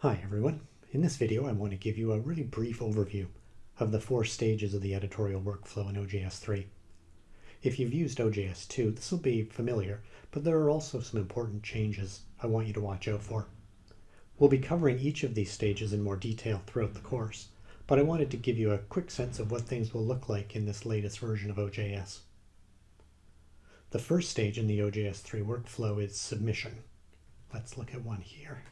Hi everyone. In this video I want to give you a really brief overview of the four stages of the editorial workflow in OJS 3. If you've used OJS 2, this will be familiar, but there are also some important changes I want you to watch out for. We'll be covering each of these stages in more detail throughout the course, but I wanted to give you a quick sense of what things will look like in this latest version of OJS. The first stage in the OJS 3 workflow is submission. Let's look at one here.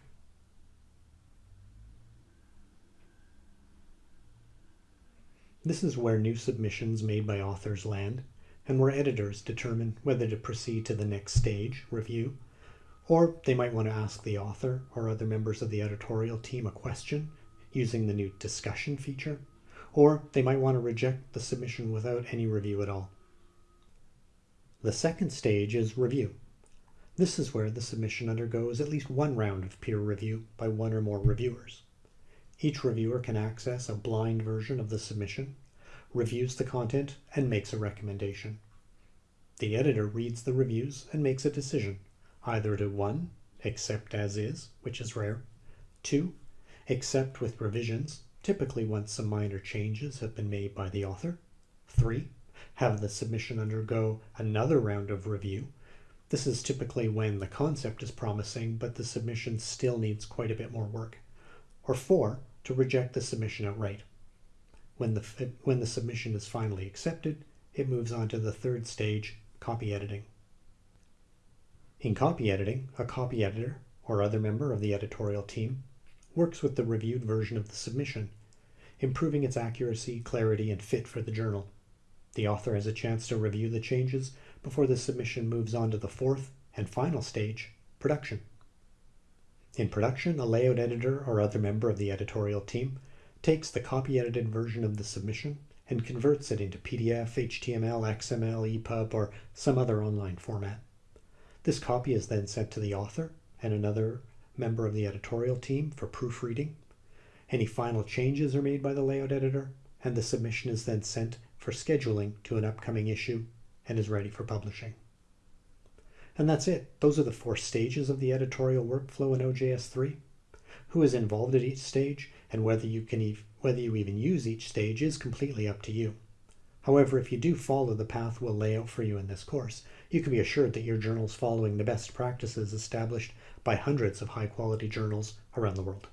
This is where new submissions made by authors land, and where editors determine whether to proceed to the next stage, review, or they might want to ask the author or other members of the editorial team a question using the new discussion feature, or they might want to reject the submission without any review at all. The second stage is review. This is where the submission undergoes at least one round of peer review by one or more reviewers. Each reviewer can access a blind version of the submission, reviews the content, and makes a recommendation. The editor reads the reviews and makes a decision, either to 1. Accept as is, which is rare, 2. Accept with revisions, typically once some minor changes have been made by the author, 3. Have the submission undergo another round of review. This is typically when the concept is promising, but the submission still needs quite a bit more work or four, to reject the submission outright. When the, when the submission is finally accepted, it moves on to the third stage, copy editing. In copy editing, a copy editor, or other member of the editorial team, works with the reviewed version of the submission, improving its accuracy, clarity, and fit for the journal. The author has a chance to review the changes before the submission moves on to the fourth and final stage, production. In production, a layout editor or other member of the editorial team takes the copy edited version of the submission and converts it into PDF, HTML, XML, EPUB, or some other online format. This copy is then sent to the author and another member of the editorial team for proofreading. Any final changes are made by the layout editor, and the submission is then sent for scheduling to an upcoming issue and is ready for publishing. And that's it. Those are the four stages of the editorial workflow in OJS 3. Who is involved at each stage and whether you can whether you even use each stage is completely up to you. However, if you do follow the path we'll lay out for you in this course, you can be assured that your journal is following the best practices established by hundreds of high quality journals around the world.